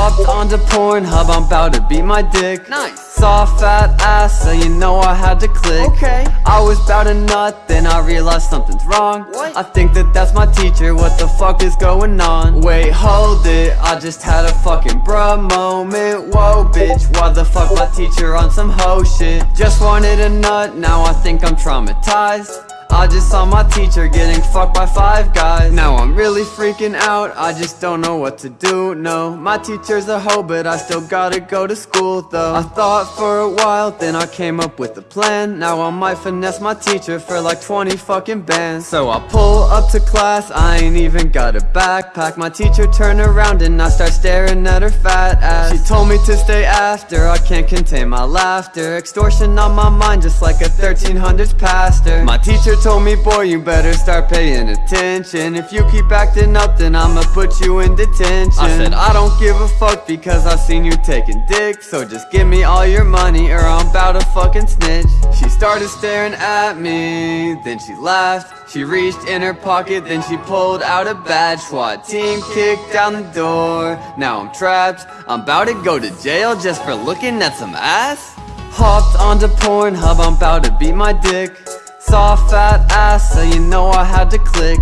Hopped onto Pornhub, I'm about to beat my dick Nice. Saw fat ass, so you know I had to click Okay. I was about to nut, then I realized something's wrong What? I think that that's my teacher, what the fuck is going on? Wait, hold it, I just had a fucking bruh moment Whoa bitch, why the fuck my teacher on some hoe shit? Just wanted a nut, now I think I'm traumatized I just saw my teacher getting fucked by five guys. Now I'm really freaking out, I just don't know what to do, no. My teacher's a hoe, but I still gotta go to school though. I thought for a while, then I came up with a plan. Now I might finesse my teacher for like 20 fucking bands. So I pull up to class, I ain't even got a backpack. My teacher turned around and I start staring at her fat ass. She told me to stay after, I can't contain my laughter. Extortion on my mind just like a 1300s pastor. My teacher told me, boy, you better start paying attention. If you keep acting up, then I'ma put you in detention. I said, I don't give a fuck because I seen you taking dick So just give me all your money or I'm about to fucking snitch. She started staring at me, then she laughed. She reached in her pocket, then she pulled out a badge. SWAT team kicked down the door. Now I'm trapped, I'm about to go to jail just for looking at some ass. Hopped onto Pornhub, I'm about to beat my dick Saw a fat ass, so you know I had to click.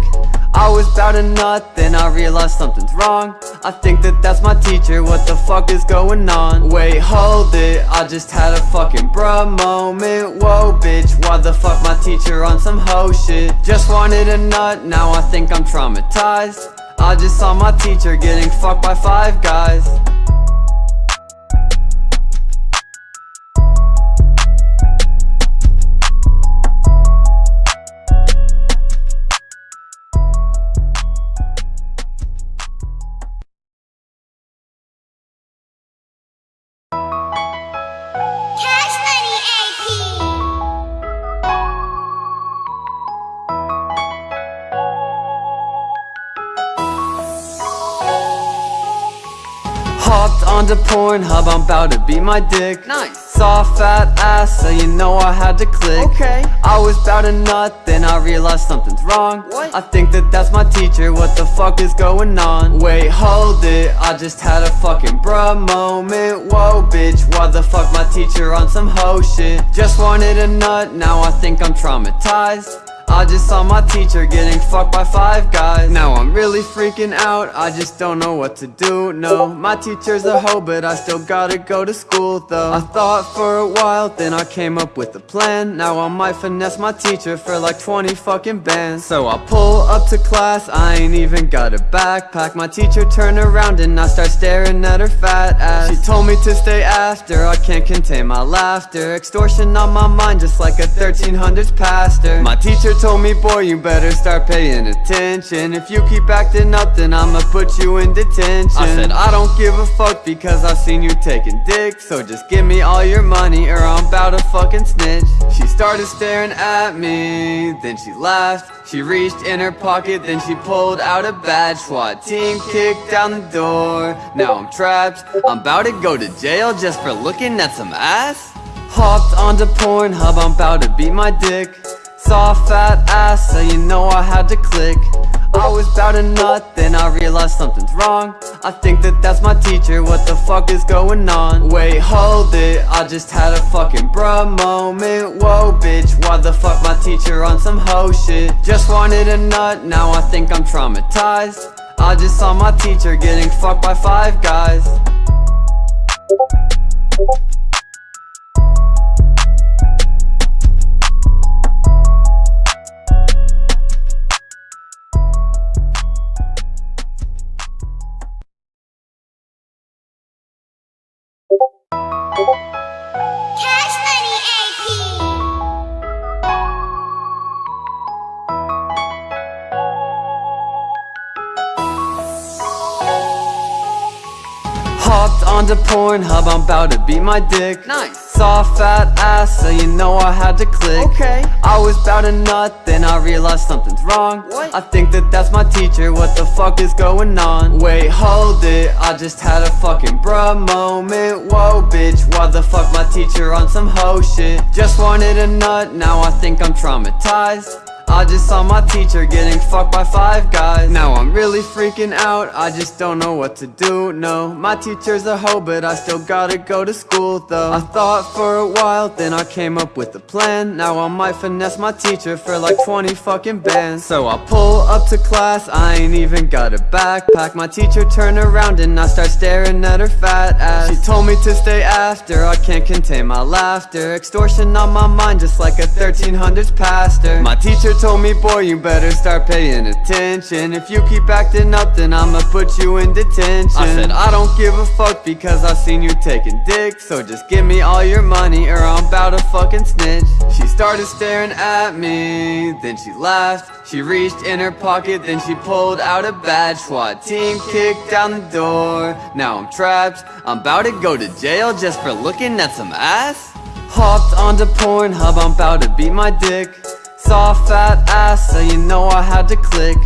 I was about to nut, then I realized something's wrong. I think that that's my teacher, what the fuck is going on? Wait, hold it, I just had a fucking bruh moment. Whoa bitch, why the fuck my teacher on some hoe shit? Just wanted a nut, now I think I'm traumatized. I just saw my teacher getting fucked by five guys Pornhub, I'm about to beat my dick Nice. Saw fat ass, so you know I had to click Okay. I was about to nut, then I realized something's wrong What? I think that that's my teacher, what the fuck is going on? Wait, hold it, I just had a fucking bruh moment Whoa bitch, why the fuck my teacher on some hoe shit? Just wanted a nut, now I think I'm traumatized I just saw my teacher getting fucked by five guys. Now I'm really freaking out, I just don't know what to do, no. My teacher's a hoe, but I still gotta go to school though. I thought for a while, then I came up with a plan. Now I might finesse my teacher for like 20 fucking bands. So I pull up to class, I ain't even got a backpack. My teacher turned around and I start staring at her fat ass. She told me to stay after, I can't contain my laughter. Extortion on my mind just like a 1300s pastor. My teacher told me, boy, you better start paying attention. If you keep acting up, then I'ma put you in detention. I said, I don't give a fuck because I've seen you taking dick So just give me all your money or I'm about to fucking snitch. She started staring at me, then she laughed. She reached in her pocket, then she pulled out a badge. SWAT team kicked down the door. Now I'm trapped, I'm about to go to jail just for looking at some ass. Hopped onto Pornhub, I'm about to beat my dick Saw a fat ass, so you know I had to click. I was about to nut, then I realized something's wrong. I think that that's my teacher, what the fuck is going on? Wait, hold it, I just had a fucking bruh moment. Whoa bitch, why the fuck my teacher on some hoe shit? Just wanted a nut, now I think I'm traumatized. I just saw my teacher getting fucked by five guys onto Pornhub, I'm about to beat my dick Nice. Saw fat ass, so you know I had to click Okay. I was about to nut, then I realized something's wrong What? I think that that's my teacher, what the fuck is going on? Wait, hold it, I just had a fucking bruh moment Whoa bitch, why the fuck my teacher on some hoe shit? Just wanted a nut, now I think I'm traumatized I just saw my teacher getting fucked by five guys. Now I'm really freaking out, I just don't know what to do, no. My teacher's a hoe, but I still gotta go to school though. I thought for a while, then I came up with a plan. Now I might finesse my teacher for like 20 fucking bands. So I pull up to class, I ain't even got a backpack. My teacher turn around and I start staring at her fat ass. She told me to stay after, I can't contain my laughter. Extortion on my mind just like a 1300s pastor. My teacher told me, boy, you better start paying attention. If you keep acting up, then I'ma put you in detention. I said, I don't give a fuck because I seen you taking dick So just give me all your money or I'm about to fucking snitch. She started staring at me, then she laughed. She reached in her pocket, then she pulled out a badge. SWAT team kicked down the door. Now I'm trapped, I'm about to go to jail just for looking at some ass. Hopped onto Pornhub, I'm about to beat my dick Saw a fat ass, so you know I had to click.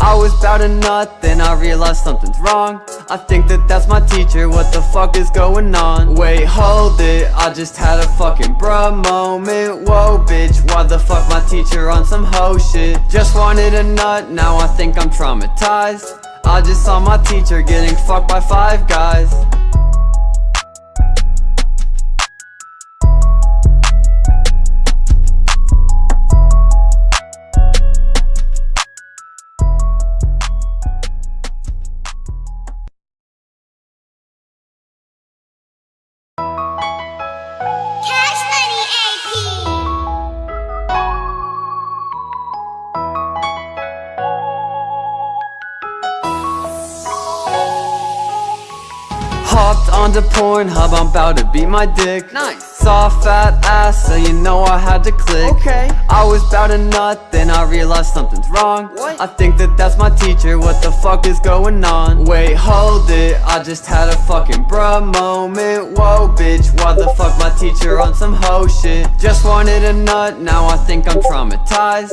I was bout to nut, then I realized something's wrong. I think that that's my teacher, what the fuck is going on? Wait, hold it, I just had a fucking bruh moment. Whoa bitch, why the fuck my teacher on some hoe shit? Just wanted a nut, now I think I'm traumatized. I just saw my teacher getting fucked by five guys onto Pornhub, I'm about to beat my dick. Nice. Saw fat ass, so you know I had to click. Okay. I was bout to nut, then I realized something's wrong. What? I think that that's my teacher, what the fuck is going on? Wait, hold it, I just had a fucking bruh moment. Whoa bitch, why the fuck my teacher on some hoe shit? Just wanted a nut, now I think I'm traumatized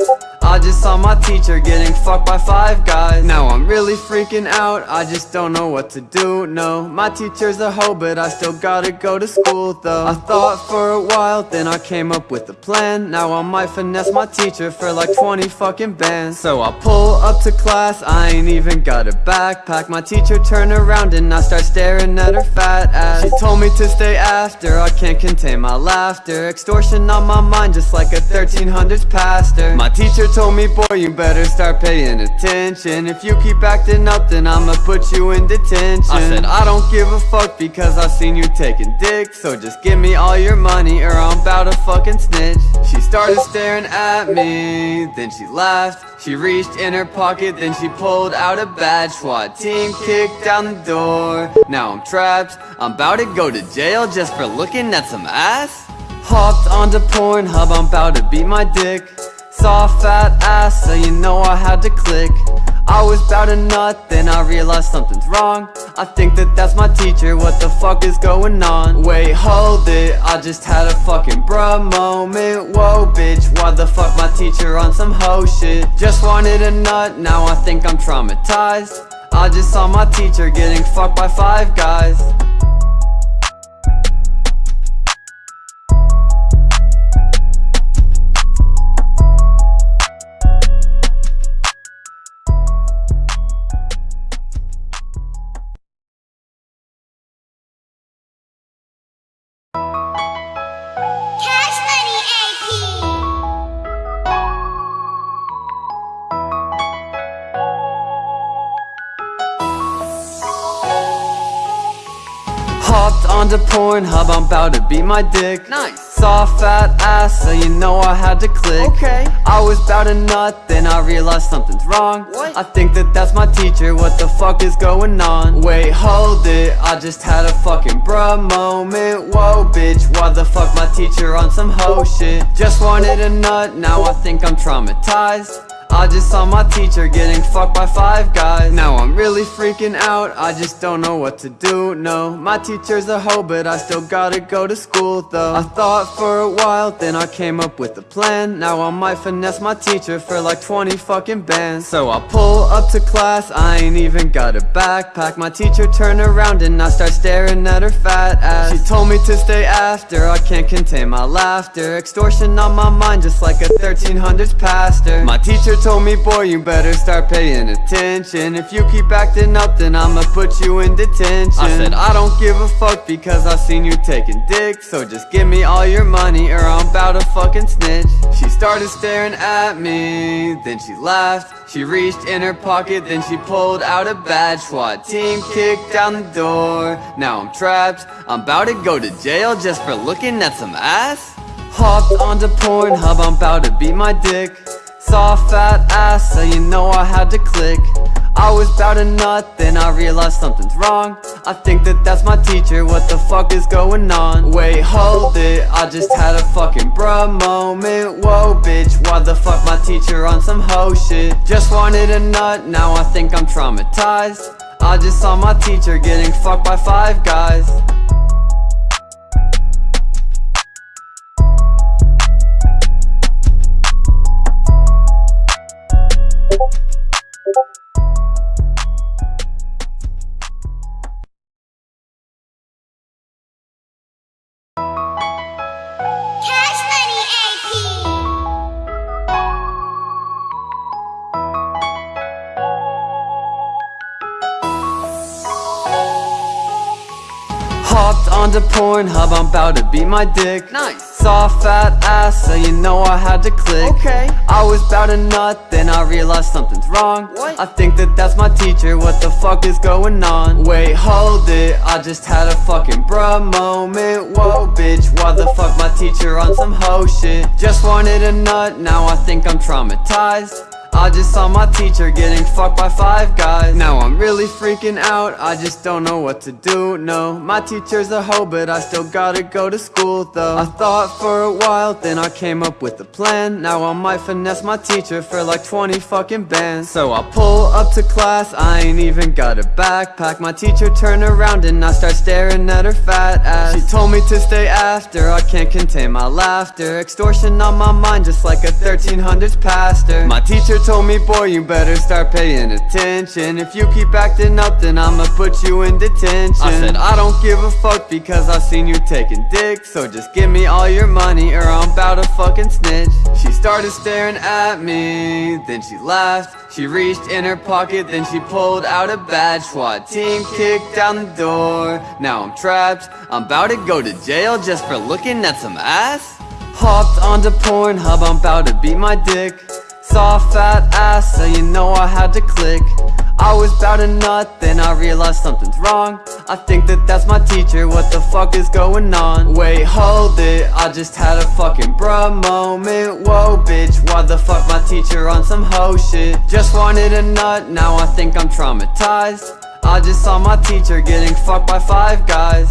I just saw my teacher getting fucked by five guys. Now I'm really freaking out, I just don't know what to do, no. My teacher's a hoe, but I still gotta go to school though. I thought for a while, then I came up with a plan. Now I might finesse my teacher for like 20 fucking bands. So I pull up to class, I ain't even got a backpack. My teacher turn around and I start staring at her fat ass. She told me to stay after, I can't contain my laughter. Extortion on my mind just like a 1300s pastor. My teacher told me, boy, you better start paying attention. If you keep acting up, then I'ma put you in detention. I said, ah. I don't give a fuck because I seen you taking dick So just give me all your money or I'm about to fucking snitch. She started staring at me, then she laughed. She reached in her pocket, then she pulled out a badge. SWAT team kicked down the door. Now I'm trapped, I'm about to go to jail just for looking at some ass. Hopped onto Pornhub, I'm about to beat my dick Saw a fat ass, so you know I had to click. I was bout to nut, then I realized something's wrong. I think that that's my teacher, what the fuck is going on? Wait, hold it, I just had a fucking bruh moment. Whoa bitch, why the fuck my teacher on some hoe shit? Just wanted a nut, now I think I'm traumatized. I just saw my teacher getting fucked by five guys Pornhub, I'm about to beat my dick. Nice. Saw fat ass, so you know I had to click. Okay. I was bout to nut, then I realized something's wrong. What? I think that that's my teacher, what the fuck is going on? Wait, hold it, I just had a fucking bruh moment. Whoa bitch, why the fuck my teacher on some hoe shit? Just wanted a nut, now I think I'm traumatized. I just saw my teacher getting fucked by five guys. Now I'm freaking out, I just don't know what to do, no. My teacher's a hoe, but I still gotta go to school though. I thought for a while, then I came up with a plan. Now I might finesse my teacher for like 20 fucking bands. So I pull up to class, I ain't even got a backpack. My teacher turned around and I start staring at her fat ass. She told me to stay after, I can't contain my laughter. Extortion on my mind just like a 1300s pastor. My teacher told me, boy, you better start paying attention. If you keep acting up, then I'ma put you in detention. I said, ah. I don't give a fuck because I seen you taking dick So just give me all your money or I'm about to fucking snitch. She started staring at me, then she laughed She reached in her pocket, then she pulled out a badge. SWAT team kicked down the door. Now I'm trapped, I'm about to go to jail just for looking at some ass. Hopped onto Pornhub, I'm about to beat my dick. Saw a fat ass, so you know I had to click I was bout to nut, then I realized something's wrong. I think that that's my teacher, what the fuck is going on? Wait, hold it, I just had a fucking bruh moment. Whoa bitch, why the fuck my teacher on some hoe shit? Just wanted a nut, now I think I'm traumatized. I just saw my teacher getting fucked by five guys. Cash Onto Pornhub, I'm about to beat my dick. Nice. Saw a fat ass, so you know I had to click. Okay. I was bout to nut, then I realized something's wrong. What? I think that that's my teacher, what the fuck is going on? Wait, hold it, I just had a fucking bruh moment. Whoa bitch, why the fuck my teacher on some hoe shit? Just wanted a nut, now I think I'm traumatized I just saw my teacher getting fucked by five guys. Now I'm really freaking out, I just don't know what to do, no. My teacher's a hoe, but I still gotta go to school though. I thought for a while, then I came up with a plan. Now I might finesse my teacher for like 20 fucking bands. So I pull up to class, I ain't even got a backpack. My teacher turned around and I start staring at her fat ass. She told me to stay after, I can't contain my laughter. Extortion on my mind just like a 1300s pastor. My teacher told me, boy, you better start paying attention. If you keep acting up, then I'ma put you in detention. I said, I don't give a fuck because I've seen you taking dick So just give me all your money or I'm about to fucking snitch. She started staring at me, then she laughed. She reached in her pocket, then she pulled out a badge. SWAT team kicked down the door. Now I'm trapped, I'm about to go to jail just for looking at some ass. Hopped onto Pornhub, I'm about to beat my dick Saw a fat ass, so you know I had to click. I was bout to nut, then I realized something's wrong. I think that that's my teacher, what the fuck is going on? Wait, hold it, I just had a fucking bruh moment. Whoa bitch, why the fuck my teacher on some hoe shit? Just wanted a nut, now I think I'm traumatized. I just saw my teacher getting fucked by five guys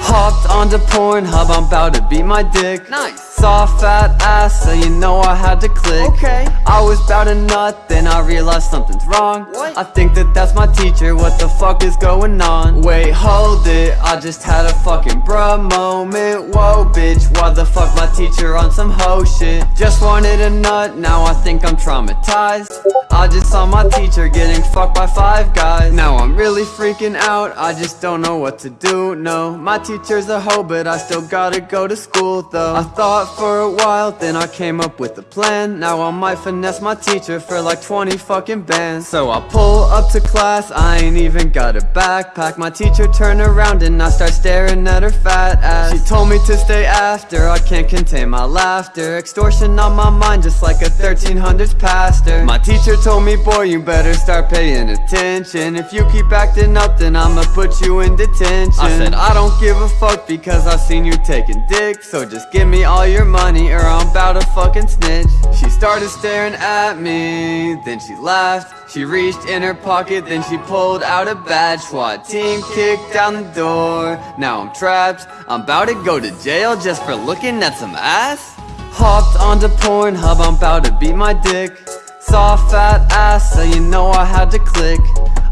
Hopped onto Pornhub, I'm about to beat my dick. Nice Saw a fat ass, so you know I had to click. Okay. I was bout to nut, then I realized something's wrong. What? I think that that's my teacher, what the fuck is going on? Wait, hold it, I just had a fucking bruh moment. Whoa bitch, why the fuck my teacher on some hoe shit? Just wanted a nut, now I think I'm traumatized. I just saw my teacher getting fucked by five guys. Now I'm really freaking out, I just don't know what to do, no. My teacher's a hoe, but I still gotta go to school though. I thought for a while, then I came up with a plan. Now I might finesse my teacher for like 20 fucking bands. So I pull up to class, I ain't even got a backpack. My teacher turn around and I start staring at her fat ass. She told me to stay after, I can't contain my laughter. Extortion on my mind just like a 1300s pastor. My teacher told me, boy, you better start paying attention. If you keep acting up, then I'ma put you in detention. I said, I don't give a fuck because I seen you taking dick So just give me all your money or I'm about to fucking snitch. She started staring at me, then she laughed She reached in her pocket, then she pulled out a badge. SWAT team kicked down the door. Now I'm trapped, I'm about to go to jail just for looking at some ass. Hopped onto Pornhub, I'm about to beat my dick. Saw fat ass, so you know I had to click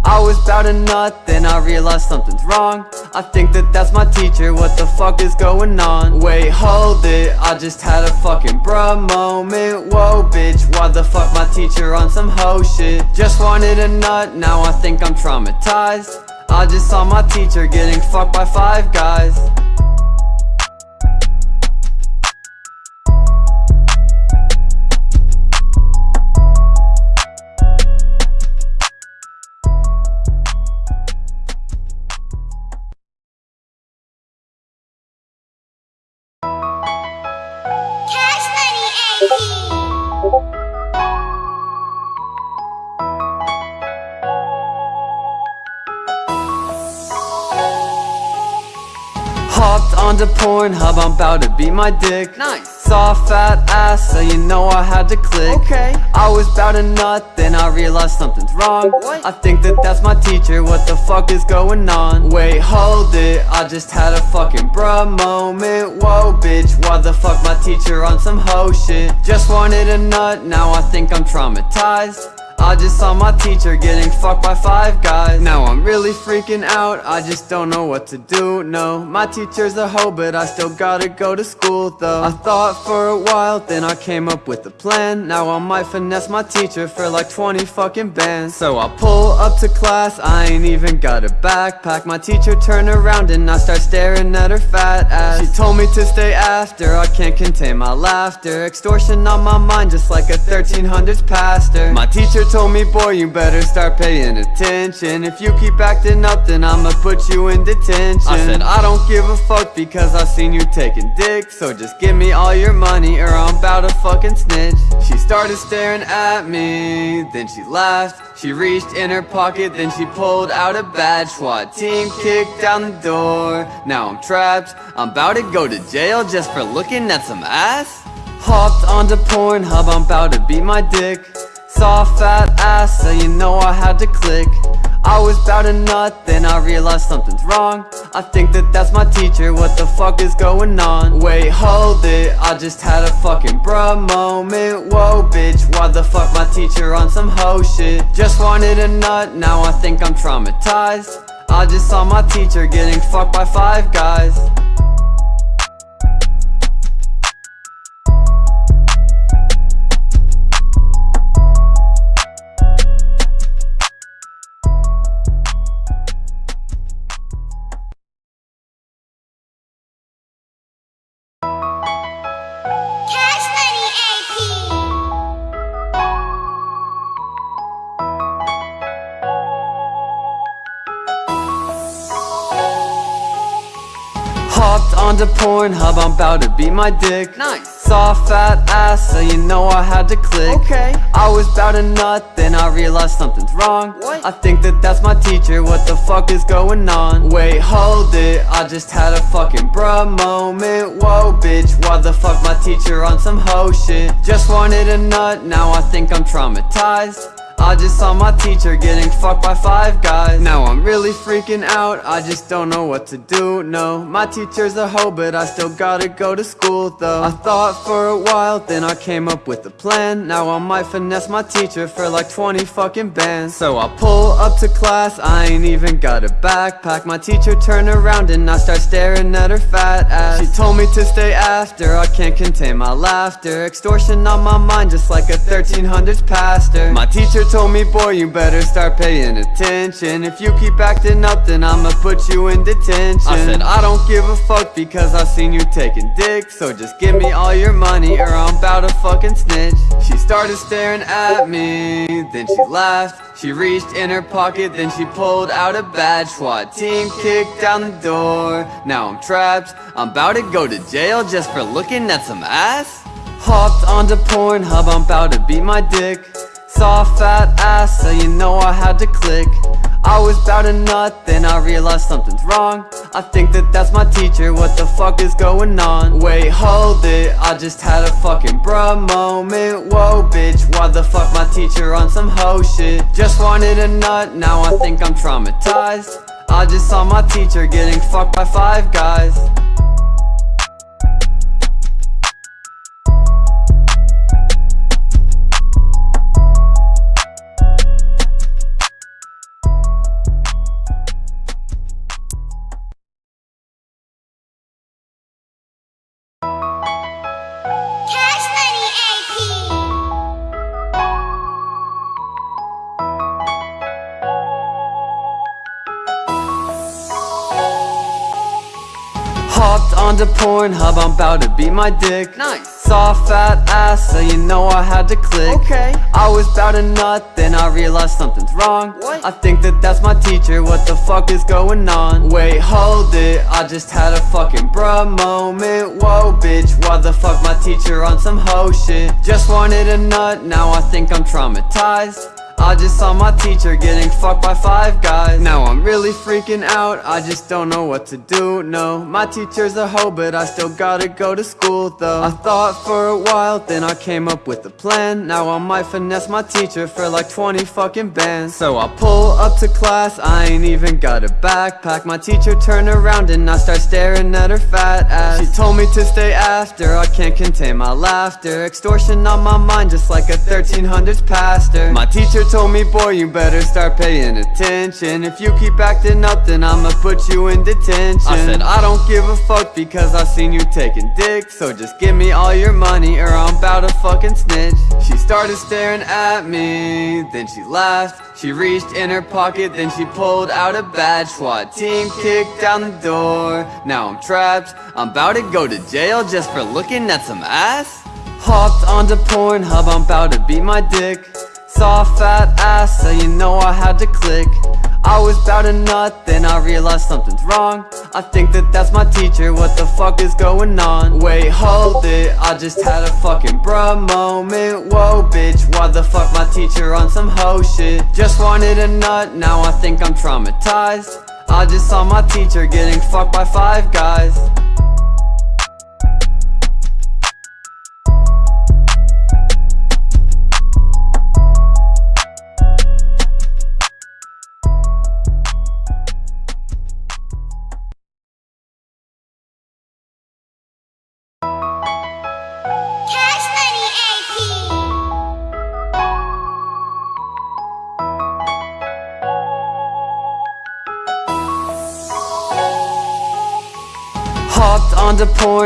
I was bout to nut, then I realized something's wrong I think that that's my teacher, what the fuck is going on? Wait, hold it, I just had a fucking bruh moment Whoa bitch, why the fuck my teacher on some hoe shit? Just wanted a nut, now I think I'm traumatized I just saw my teacher getting fucked by five guys Pornhub, I'm about to beat my dick? Nice. Saw a fat ass, so you know I had to click. Okay. I was bout to nut, then I realized something's wrong. What? I think that that's my teacher, what the fuck is going on? Wait, hold it, I just had a fucking bruh moment. Whoa bitch, why the fuck my teacher on some hoe shit? Just wanted a nut, now I think I'm traumatized I just saw my teacher getting fucked by five guys. Now I'm really freaking out, I just don't know what to do, no. My teacher's a hoe, but I still gotta go to school though. I thought for a while, then I came up with a plan. Now I might finesse my teacher for like 20 fucking bands. So I pull up to class, I ain't even got a backpack. My teacher turn around and I start staring at her fat ass. She told me to stay after, I can't contain my laughter. Extortion on my mind just like a 1300s pastor. My teacher told me, boy, you better start paying attention. If you keep acting up, then I'ma put you in detention. I said, I don't give a fuck because I seen you taking dick So just give me all your money or I'm about to fucking snitch. She started staring at me, then she laughed. She reached in her pocket, then she pulled out a badge. SWAT team kicked down the door. Now I'm trapped, I'm about to go to jail just for looking at some ass. Hopped onto Pornhub, I'm about to beat my dick Saw a fat ass, so you know I had to click. I was bout to nut, then I realized something's wrong. I think that that's my teacher, what the fuck is going on? Wait, hold it, I just had a fucking bruh moment. Whoa bitch, why the fuck my teacher on some hoe shit? Just wanted a nut, now I think I'm traumatized. I just saw my teacher getting fucked by five guys Pornhub, I'm about to beat my dick? Nice. Saw a fat ass, so you know I had to click. Okay. I was bout to nut, then I realized something's wrong. What? I think that that's my teacher, what the fuck is going on? Wait, hold it, I just had a fucking bruh moment. Whoa bitch, why the fuck my teacher on some hoe shit? Just wanted a nut, now I think I'm traumatized I just saw my teacher getting fucked by five guys. Now I'm really freaking out, I just don't know what to do, no. My teacher's a hoe, but I still gotta go to school though. I thought for a while, then I came up with a plan. Now I might finesse my teacher for like 20 fucking bands. So I pull up to class, I ain't even got a backpack. My teacher turn around and I start staring at her fat ass. She told me to stay after, I can't contain my laughter. Extortion on my mind just like a 1300s pastor. My teacher told me, boy, you better start paying attention. If you keep acting up, then I'ma put you in detention. I said, I don't give a fuck because I seen you taking dick So just give me all your money or I'm about to fucking snitch. She started staring at me, then she laughed. She reached in her pocket, then she pulled out a badge. SWAT team kicked down the door. Now I'm trapped, I'm about to go to jail just for looking at some ass. Hopped onto Pornhub, I'm about to beat my dick Saw a fat ass, so you know I had to click. I was bout to nut, then I realized something's wrong. I think that that's my teacher, what the fuck is going on? Wait, hold it, I just had a fucking bruh moment. Whoa bitch, why the fuck my teacher on some hoe shit? Just wanted a nut, now I think I'm traumatized. I just saw my teacher getting fucked by five guys onto Pornhub, I'm about to beat my dick. Nice. Saw fat ass, so you know I had to click. Okay. I was bout to nut, then I realized something's wrong. What? I think that that's my teacher, what the fuck is going on? Wait, hold it, I just had a fucking bruh moment. Whoa bitch, why the fuck my teacher on some hoe shit? Just wanted a nut, now I think I'm traumatized I just saw my teacher getting fucked by five guys. Now I'm really freaking out, I just don't know what to do, no. My teacher's a hoe, but I still gotta go to school though. I thought for a while, then I came up with a plan. Now I might finesse my teacher for like 20 fucking bands. So I pull up to class, I ain't even got a backpack. My teacher turned around and I start staring at her fat ass. She told me to stay after, I can't contain my laughter. Extortion on my mind just like a 1300s pastor. My teacher told me, boy, you better start paying attention. If you keep acting up, then I'ma put you in detention. I said, I don't give a fuck because I seen you taking dick. So just give me all your money or I'm about to fucking snitch. She started staring at me, then she laughed. She reached in her pocket, then she pulled out a badge. SWAT team kicked down the door. Now I'm trapped, I'm about to go to jail just for looking at some ass. Hopped onto Pornhub, I'm about to beat my dick Saw a fat ass, so you know I had to click. I was bout to nut, then I realized something's wrong. I think that that's my teacher, what the fuck is going on? Wait, hold it, I just had a fucking bruh moment. Whoa bitch, why the fuck my teacher on some hoe shit? Just wanted a nut, now I think I'm traumatized. I just saw my teacher getting fucked by five guys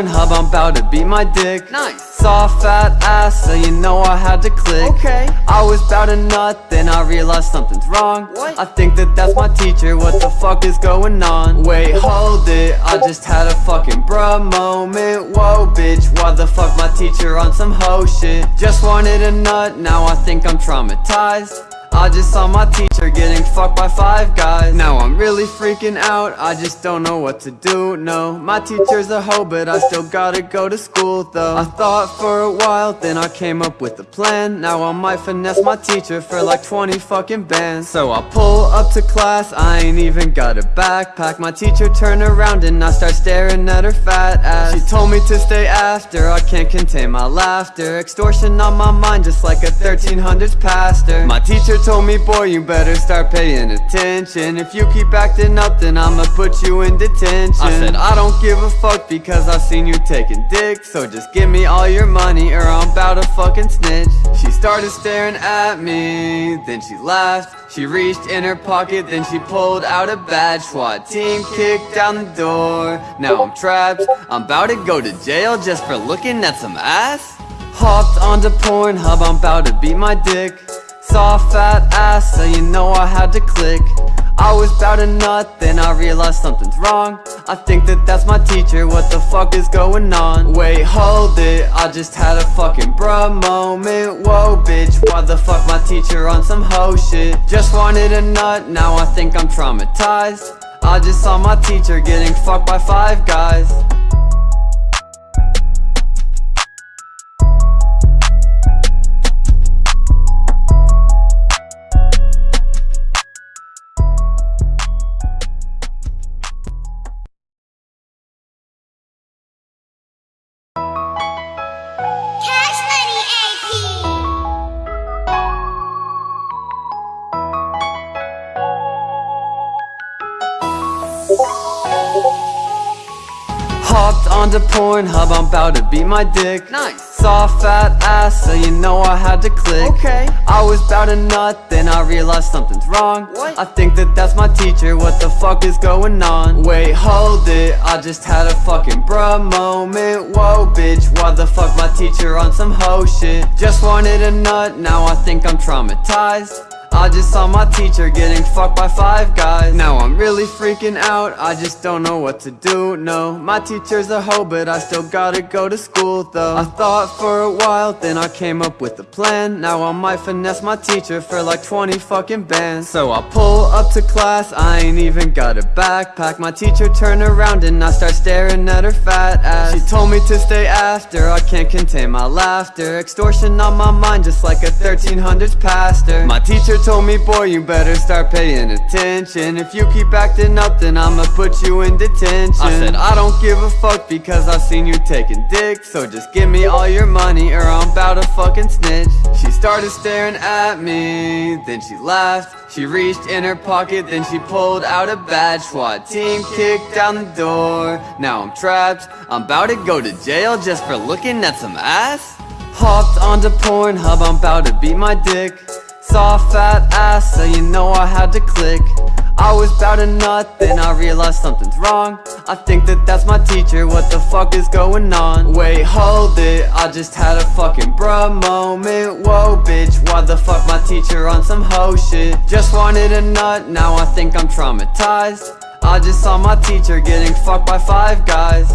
Pornhub, I'm about to beat my dick. Nice. Saw fat ass, so you know I had to click. Okay. I was bout to nut, then I realized something's wrong. What? I think that that's my teacher, what the fuck is going on? Wait, hold it, I just had a fucking bruh moment. Whoa bitch, why the fuck my teacher on some hoe shit? Just wanted a nut, now I think I'm traumatized I just saw my teacher getting fucked by five guys. Now I'm really freaking out, I just don't know what to do, no. My teacher's a hoe, but I still gotta go to school though. I thought for a while, then I came up with a plan. Now I might finesse my teacher for like 20 fucking bands. So I pull up to class, I ain't even got a backpack. My teacher turned around and I start staring at her fat ass. She told me to stay after, I can't contain my laughter. Extortion on my mind just like a 1300s pastor. My teacher told me, boy, you better start paying attention. If you keep acting up, then I'ma put you in detention. I said, I don't give a fuck because I seen you taking dick So just give me all your money or I'm about to fucking snitch. She started staring at me, then she laughed. She reached in her pocket, then she pulled out a badge. SWAT team kicked down the door. Now I'm trapped, I'm about to go to jail just for looking at some ass. Hopped onto Pornhub, I'm about to beat my dick Saw a fat ass, so you know I had to click. I was bout to nut, then I realized something's wrong. I think that that's my teacher, what the fuck is going on? Wait, hold it, I just had a fucking bruh moment. Whoa bitch, why the fuck my teacher on some hoe shit? Just wanted a nut, now I think I'm traumatized. I just saw my teacher getting fucked by five guys Hopped onto Pornhub, I'm about to beat my dick. Nice. Saw fat ass, so you know I had to click. Okay. I was bout to nut, then I realized something's wrong. What? I think that that's my teacher, what the fuck is going on? Wait, hold it, I just had a fucking bruh moment. Whoa bitch, why the fuck my teacher on some hoe shit? Just wanted a nut, now I think I'm traumatized I just saw my teacher getting fucked by five guys. Now I'm really freaking out, I just don't know what to do, no. My teacher's a hoe, but I still gotta go to school though. I thought for a while, then I came up with a plan. Now I might finesse my teacher for like 20 fucking bands. So I pull up to class, I ain't even got a backpack. My teacher turn around and I start staring at her fat ass. She told me to stay after, I can't contain my laughter. Extortion on my mind just like a 1300s pastor. My teacher told me, boy, you better start paying attention. If you keep acting up, then I'ma put you in detention. I said, I don't give a fuck because I've seen you taking dick So just give me all your money or I'm about to fucking snitch. She started staring at me, then she laughed. She reached in her pocket, then she pulled out a badge. SWAT team kicked down the door. Now I'm trapped, I'm about to go to jail just for looking at some ass. Hopped onto Pornhub, I'm about to beat my dick Saw a fat ass, so you know I had to click. I was bout to nut, then I realized something's wrong. I think that that's my teacher, what the fuck is going on? Wait, hold it, I just had a fucking bruh moment. Whoa bitch, why the fuck my teacher on some hoe shit? Just wanted a nut, now I think I'm traumatized. I just saw my teacher getting fucked by five guys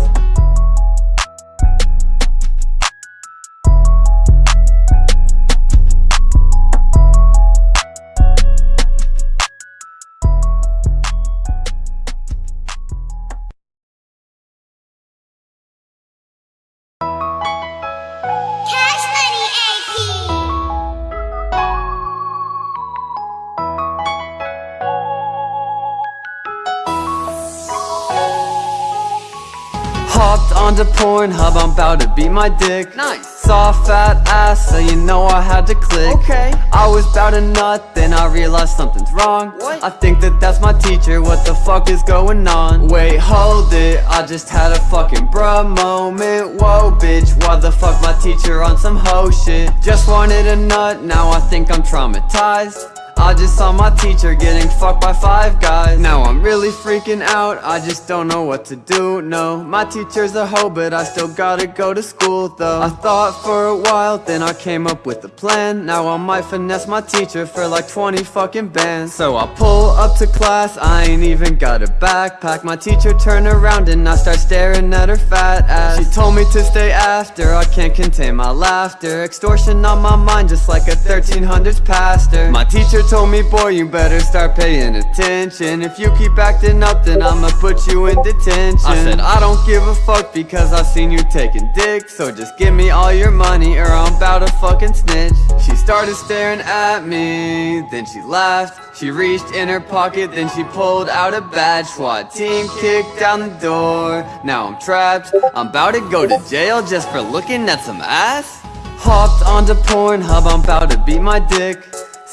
Pornhub, I'm about to beat my dick? Nice. Saw fat ass, so you know I had to click. Okay. I was bout to nut, then I realized something's wrong. What? I think that that's my teacher, what the fuck is going on? Wait, hold it, I just had a fucking bruh moment. Whoa bitch, why the fuck my teacher on some hoe shit? Just wanted a nut, now I think I'm traumatized I just saw my teacher getting fucked by five guys. Now I'm really freaking out, I just don't know what to do, no. My teacher's a hoe, but I still gotta go to school though. I thought for a while, then I came up with a plan. Now I might finesse my teacher for like 20 fucking bands. So I pull up to class, I ain't even got a backpack. My teacher turn around and I start staring at her fat ass. She told me to stay after, I can't contain my laughter. Extortion on my mind just like a 1300s pastor. My teacher told me, boy, you better start paying attention. If you keep acting up, then I'ma put you in detention. I said, ah. I don't give a fuck because I've seen you taking dick So just give me all your money or I'm about to fucking snitch. She started staring at me, then she laughed. She reached in her pocket, then she pulled out a badge. SWAT team kicked down the door. Now I'm trapped, I'm about to go to jail just for looking at some ass. Hopped onto Pornhub, I'm about to beat my dick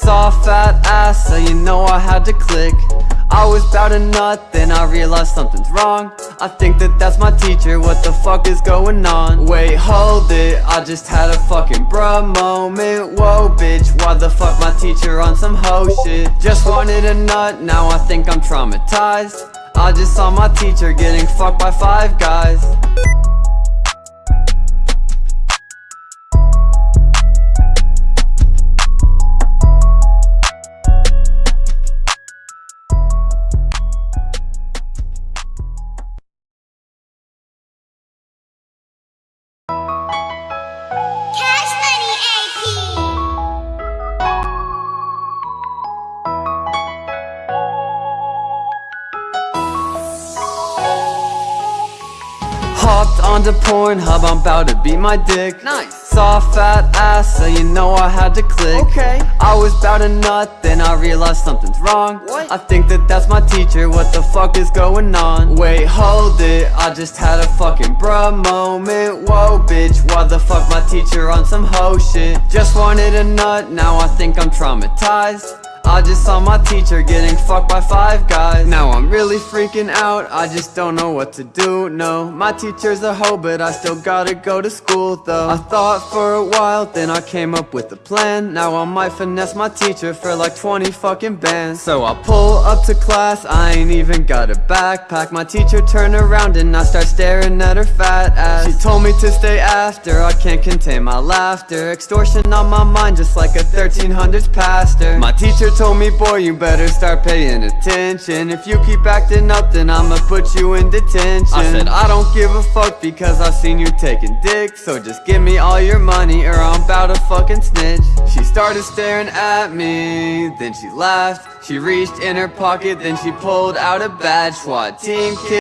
Saw a fat ass, so you know I had to click. I was bout to nut, then I realized something's wrong. I think that that's my teacher, what the fuck is going on? Wait, hold it, I just had a fucking bruh moment. Whoa bitch, why the fuck my teacher on some hoe shit? Just wanted a nut, now I think I'm traumatized. I just saw my teacher getting fucked by five guys Pornhub, I'm about to beat my dick Nice. Saw fat ass, so you know I had to click Okay. I was about to nut, then I realized something's wrong What? I think that that's my teacher, what the fuck is going on? Wait, hold it, I just had a fucking bruh moment Whoa bitch, why the fuck my teacher on some hoe shit? Just wanted a nut, now I think I'm traumatized I just saw my teacher getting fucked by five guys. Now I'm really freaking out, I just don't know what to do, no. My teacher's a hoe, but I still gotta go to school though. I thought for a while, then I came up with a plan. Now I might finesse my teacher for like 20 fucking bands. So I pull up to class, I ain't even got a backpack. My teacher turn around and I start staring at her fat ass. She told me to stay after, I can't contain my laughter. Extortion on my mind just like a 1300s pastor. My teacher told me, boy, you better start paying attention. If you keep acting up, then I'ma put you in detention. I said, I don't give a fuck because I seen you taking dick So just give me all your money or I'm about to fucking snitch. She started staring at me, then she laughed She reached in her pocket, then she pulled out a badge. SWAT team kid